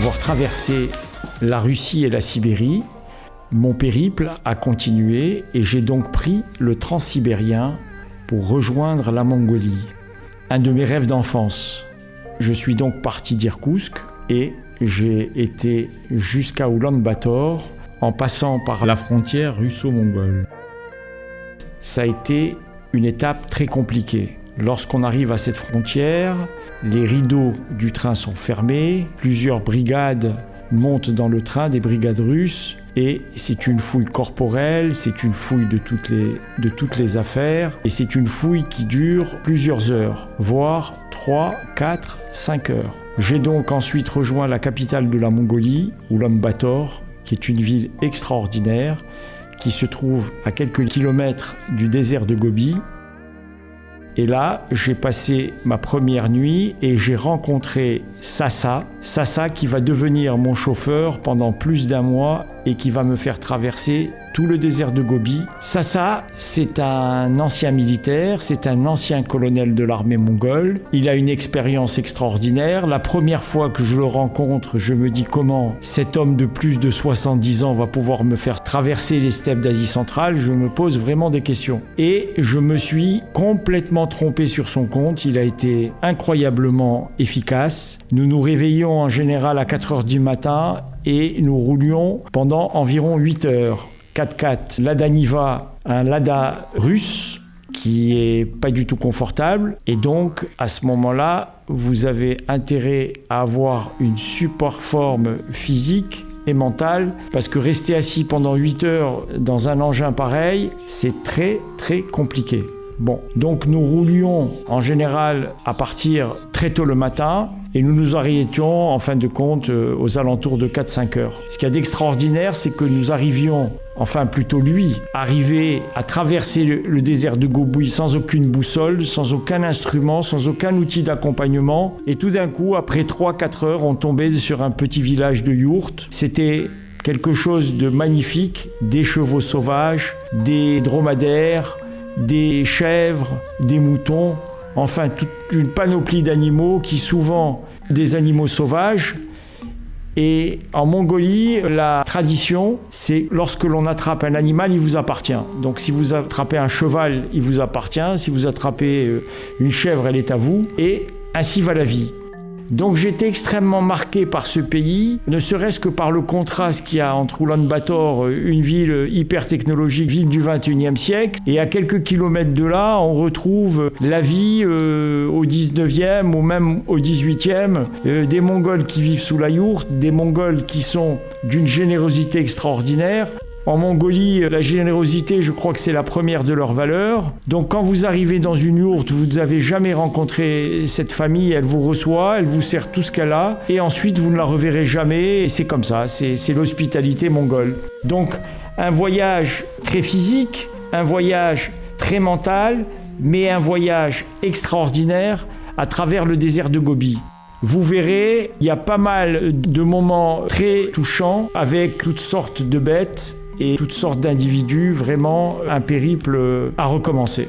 avoir traversé la Russie et la Sibérie, mon périple a continué et j'ai donc pris le transsibérien pour rejoindre la Mongolie. Un de mes rêves d'enfance. Je suis donc parti d'Irkoutsk et j'ai été jusqu'à Ulaanbaatar en passant par la frontière russo-mongole. Ça a été une étape très compliquée. Lorsqu'on arrive à cette frontière, les rideaux du train sont fermés, plusieurs brigades montent dans le train, des brigades russes, et c'est une fouille corporelle, c'est une fouille de toutes les, affaires, et c'est une fouille qui dure plusieurs heures, voire 3, 4, 5 heures. J'ai donc ensuite rejoint la capitale de la Mongolie, Ulaanbaatar, qui est une ville extraordinaire, qui se trouve à quelques kilomètres du désert de Gobi, et là, j'ai passé ma première nuit et j'ai rencontré Sassa. Sassa qui va devenir mon chauffeur pendant plus d'un mois et qui va me faire traverser tout le désert de Gobi. Sassa, c'est un ancien militaire, c'est un ancien colonel de l'armée mongole. Il a une expérience extraordinaire. La première fois que je le rencontre, je me dis comment cet homme de plus de 70 ans va pouvoir me faire traverser les steppes d'Asie centrale. Je me pose vraiment des questions. Et je me suis complètement trompé sur son compte. Il a été incroyablement efficace. Nous nous réveillons en général à 4 heures du matin et nous roulions pendant environ 8 heures. 4x4 Lada Niva, un Lada russe qui est pas du tout confortable et donc à ce moment-là, vous avez intérêt à avoir une support forme physique et mentale parce que rester assis pendant 8 heures dans un engin pareil, c'est très très compliqué. Bon, donc nous roulions en général à partir très tôt le matin et nous nous arrêtions en fin de compte euh, aux alentours de 4-5 heures. Ce qu'il y a d'extraordinaire, c'est que nous arrivions, enfin plutôt lui, arriver à traverser le, désert de Gobi sans aucune boussole, sans aucun instrument, sans aucun outil d'accompagnement. Et tout d'un coup, après 3-4 heures, on tombait sur un petit village de yourtes. C'était quelque chose de magnifique, des chevaux sauvages, des dromadaires, des chèvres, des moutons, enfin toute une panoplie d'animaux qui souvent des animaux sauvages. Et en Mongolie, la tradition, c'est lorsque l'on attrape un animal, il vous appartient. Donc si vous attrapez un cheval, il vous appartient. Si vous attrapez euh, une chèvre, elle est à vous. Et ainsi va la vie. Donc j'étais extrêmement marqué par ce pays, ne serait-ce que par le contraste qu'il y a entre Ulaanbaatar, une ville hyper technologique, ville du 21e siècle, et à quelques kilomètres de là, on retrouve la vie euh, au 19e ou même au 18e, euh, des Mongols qui vivent sous la yourte, des Mongols qui sont d'une générosité extraordinaire, en Mongolie, la générosité, je crois que c'est la première de leurs valeurs. Donc quand vous arrivez dans une yourte, vous n'avez jamais rencontré cette famille, elle vous reçoit, elle vous sert tout ce qu'elle a, et ensuite vous ne la reverrez jamais, et c'est comme ça, c'est l'hospitalité mongole. Donc un voyage très physique, un voyage très mental, mais un voyage extraordinaire à travers le désert de Gobi. Vous verrez, il y a pas mal de moments très touchants avec toutes sortes de bêtes et toutes sortes d'individus, vraiment un périple à recommencer.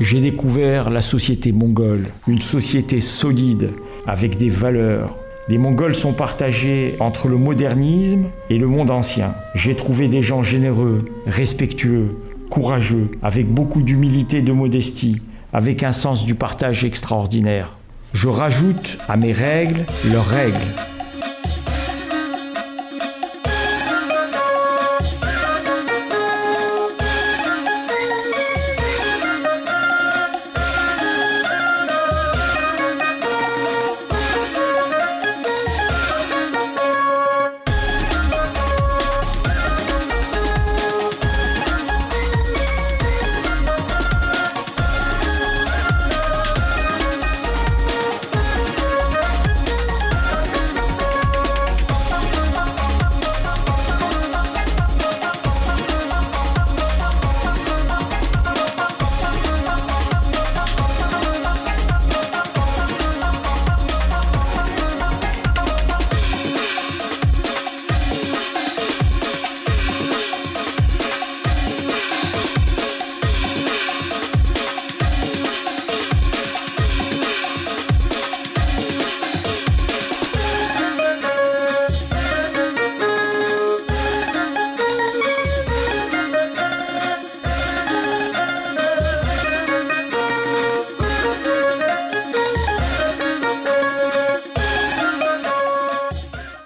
J'ai découvert la société mongole, une société solide, avec des valeurs. Les Mongols sont partagés entre le modernisme et le monde ancien. J'ai trouvé des gens généreux, respectueux, courageux, avec beaucoup d'humilité et de modestie, avec un sens du partage extraordinaire. Je rajoute à mes règles leurs règles,